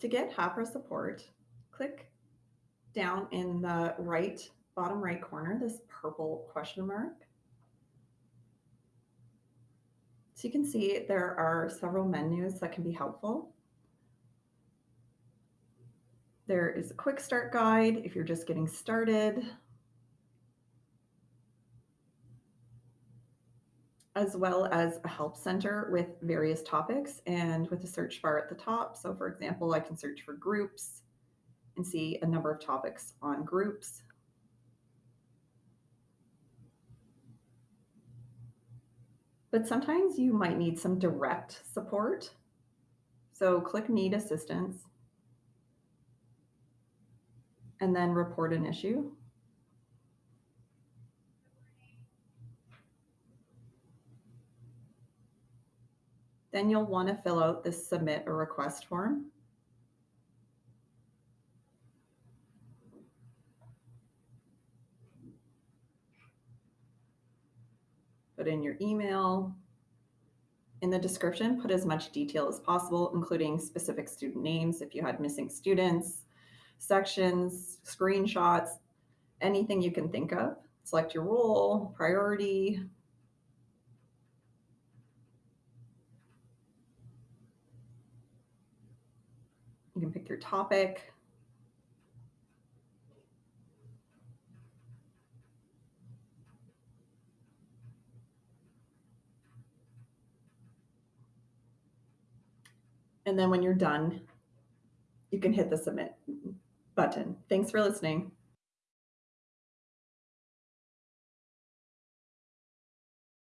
To get Hapara support, click down in the right, bottom right corner, this purple question mark. So you can see there are several menus that can be helpful. There is a quick start guide if you're just getting started. As well as a help center with various topics and with a search bar at the top. So for example, I can search for groups and see a number of topics on groups. But sometimes you might need some direct support. So click Need Assistance and then report an issue. Then you'll want to fill out this submit a request form. Put in your email. In the description, put as much detail as possible, including specific student names if you had missing students, sections, screenshots, anything you can think of. Select your role, priority. Can pick your topic. And then when you're done, you can hit the submit button. Thanks for listening.